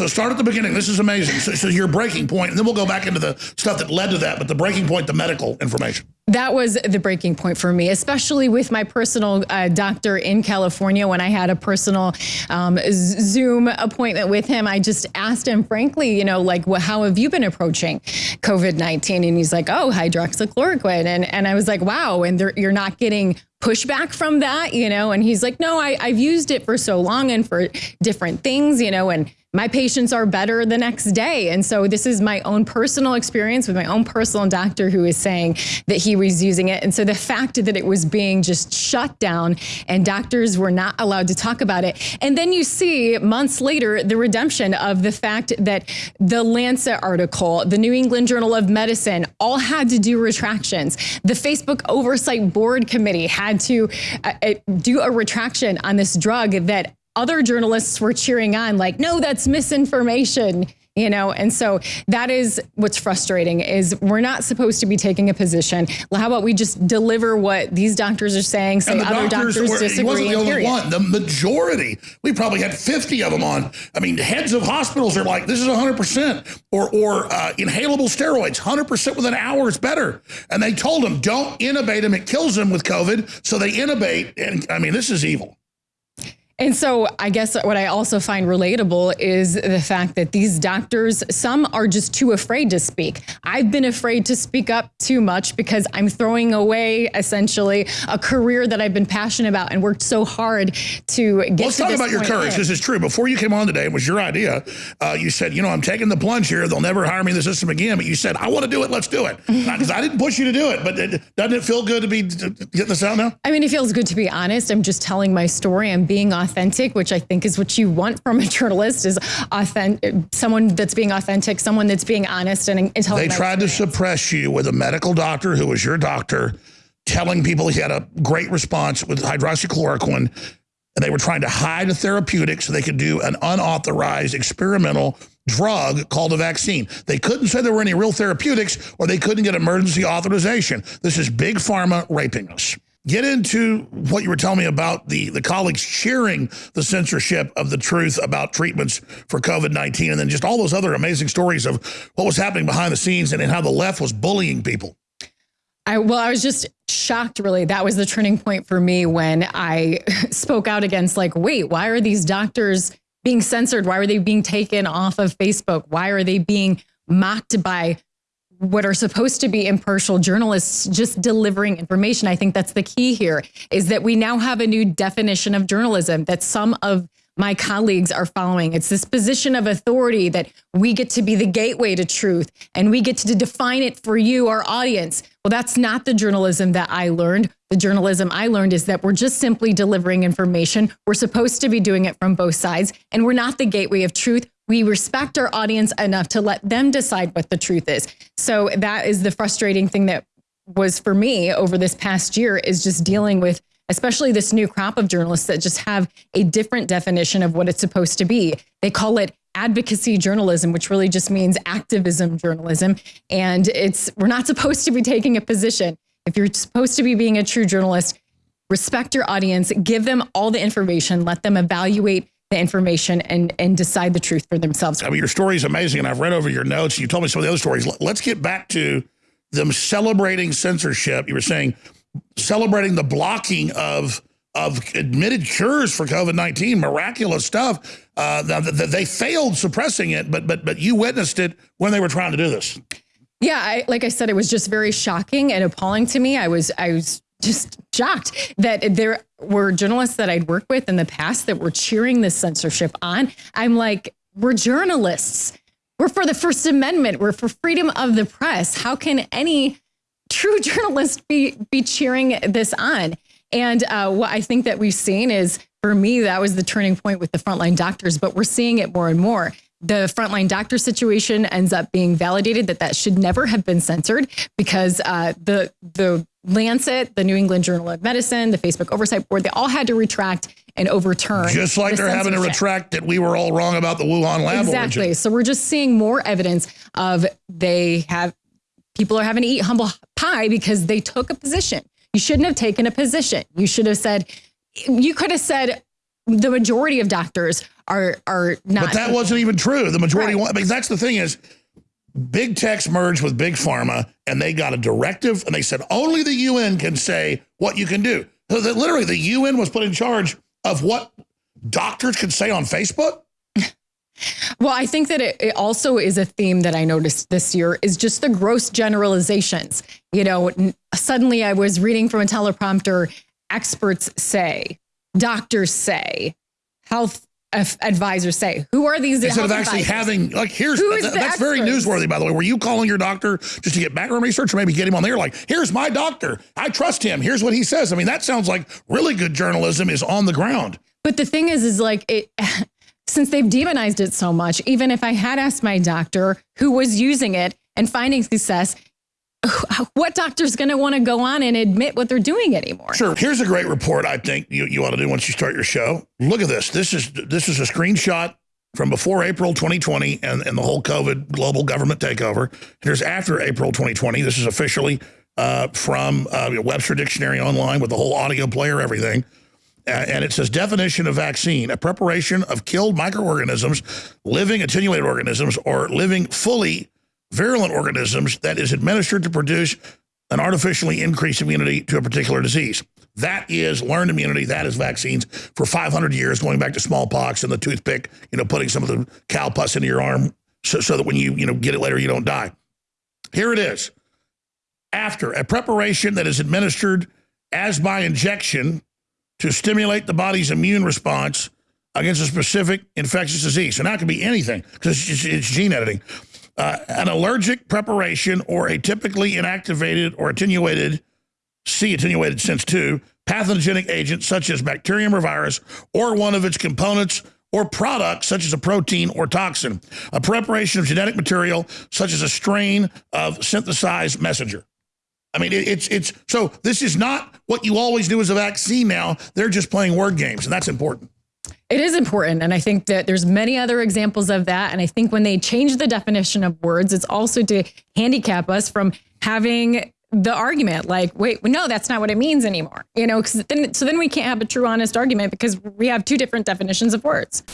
So start at the beginning. This is amazing. So, so your breaking point, and then we'll go back into the stuff that led to that. But the breaking point, the medical information. That was the breaking point for me, especially with my personal uh, doctor in California. When I had a personal um, Zoom appointment with him, I just asked him, frankly, you know, like, well, how have you been approaching COVID 19? And he's like, oh, hydroxychloroquine. And, and I was like, wow. And you're not getting pushback from that, you know? And he's like, no, I, I've used it for so long and for different things, you know, and my patients are better the next day. And so this is my own personal experience with my own personal doctor who is saying that he was using it. And so the fact that it was being just shut down and doctors were not allowed to talk about it. And then you see months later, the redemption of the fact that the Lancet article, the New England Journal of Medicine, all had to do retractions. The Facebook Oversight Board Committee had to uh, uh do a retraction on this drug that other journalists were cheering on like, no, that's misinformation you know? And so that is what's frustrating is we're not supposed to be taking a position. How about we just deliver what these doctors are saying say other doctors, doctors were, disagree wasn't the only one. The majority. We probably had 50 of them on. I mean the heads of hospitals are like this is 100% or or uh, inhalable steroids 100% within hours better. And they told them don't intubate them it kills them with covid. So they intubate and i mean this is evil and so I guess what I also find relatable is the fact that these doctors, some are just too afraid to speak. I've been afraid to speak up too much because I'm throwing away essentially a career that I've been passionate about and worked so hard to get Let's to talk about your courage This is true. Before you came on today, it was your idea. Uh, you said, you know, I'm taking the plunge here. They'll never hire me in the system again. But you said, I want to do it. Let's do it. Because I didn't push you to do it. But it, doesn't it feel good to be getting this out now? I mean, it feels good to be honest. I'm just telling my story. I'm being authentic authentic, which I think is what you want from a journalist, is authentic, someone that's being authentic, someone that's being honest and, and They tried to suppress you with a medical doctor who was your doctor, telling people he had a great response with hydroxychloroquine, and they were trying to hide a therapeutic so they could do an unauthorized experimental drug called a vaccine. They couldn't say there were any real therapeutics or they couldn't get emergency authorization. This is big pharma raping us. Get into what you were telling me about the, the colleagues cheering the censorship of the truth about treatments for COVID-19 and then just all those other amazing stories of what was happening behind the scenes and, and how the left was bullying people. I, well, I was just shocked, really. That was the turning point for me when I spoke out against like, wait, why are these doctors being censored? Why are they being taken off of Facebook? Why are they being mocked by what are supposed to be impartial journalists just delivering information. I think that's the key here is that we now have a new definition of journalism that some of my colleagues are following. It's this position of authority that we get to be the gateway to truth and we get to define it for you, our audience. Well, that's not the journalism that I learned. The journalism I learned is that we're just simply delivering information. We're supposed to be doing it from both sides and we're not the gateway of truth we respect our audience enough to let them decide what the truth is. So that is the frustrating thing that was for me over this past year is just dealing with especially this new crop of journalists that just have a different definition of what it's supposed to be. They call it advocacy journalism, which really just means activism journalism. And it's we're not supposed to be taking a position. If you're supposed to be being a true journalist, respect your audience, give them all the information, let them evaluate the information and and decide the truth for themselves. I mean, your story is amazing, and I've read over your notes. You told me some of the other stories. Let's get back to them celebrating censorship. You were saying celebrating the blocking of of admitted cures for COVID-19, miraculous stuff. Uh, that they failed suppressing it, but but but you witnessed it when they were trying to do this. Yeah, I, like I said, it was just very shocking and appalling to me. I was I was just shocked that there were journalists that I'd worked with in the past that were cheering this censorship on. I'm like, we're journalists. We're for the First Amendment. We're for freedom of the press. How can any true journalist be be cheering this on? And uh, what I think that we've seen is, for me, that was the turning point with the frontline doctors. But we're seeing it more and more the frontline doctor situation ends up being validated that that should never have been censored because uh, the the Lancet, the New England Journal of Medicine, the Facebook Oversight Board, they all had to retract and overturn. Just like the they're having to retract that we were all wrong about the Wuhan lab Exactly. Origin. So we're just seeing more evidence of they have people are having to eat humble pie because they took a position. You shouldn't have taken a position. You should have said, you could have said, the majority of doctors are are not. But that wasn't even true. The majority, right. I mean, that's the thing is, big tech's merged with big pharma, and they got a directive, and they said only the UN can say what you can do. So that literally, the UN was put in charge of what doctors could say on Facebook. Well, I think that it, also is a theme that I noticed this year is just the gross generalizations. You know, suddenly I was reading from a teleprompter, experts say, doctors say, health advisors say. Who are these? Instead of actually advisors? having, like, here's, that, that's very newsworthy, by the way. Were you calling your doctor just to get background research or maybe get him on there? Like, here's my doctor. I trust him. Here's what he says. I mean, that sounds like really good journalism is on the ground. But the thing is, is like, it, since they've demonized it so much, even if I had asked my doctor who was using it and finding success, what doctor's going to want to go on and admit what they're doing anymore? Sure. Here's a great report I think you, you ought to do once you start your show. Look at this. This is this is a screenshot from before April 2020 and, and the whole COVID global government takeover. Here's after April 2020. This is officially uh, from uh, Webster Dictionary Online with the whole audio player, everything. And it says definition of vaccine, a preparation of killed microorganisms, living attenuated organisms, or living fully virulent organisms that is administered to produce an artificially increased immunity to a particular disease. That is learned immunity. That is vaccines for 500 years, going back to smallpox and the toothpick, you know, putting some of the cow pus into your arm so, so that when you, you know, get it later, you don't die. Here it is. After a preparation that is administered as by injection to stimulate the body's immune response against a specific infectious disease. So now it can be anything because it's, it's, gene editing uh, an allergic preparation or a typically inactivated or attenuated, C attenuated sense two, pathogenic agent such as bacterium or virus or one of its components or products such as a protein or toxin, a preparation of genetic material such as a strain of synthesized messenger. I mean, it's it's so this is not what you always do as a vaccine now. They're just playing word games, and that's important. It is important. And I think that there's many other examples of that. And I think when they change the definition of words, it's also to handicap us from having the argument like, wait, no, that's not what it means anymore. You know, because then, so then we can't have a true, honest argument because we have two different definitions of words.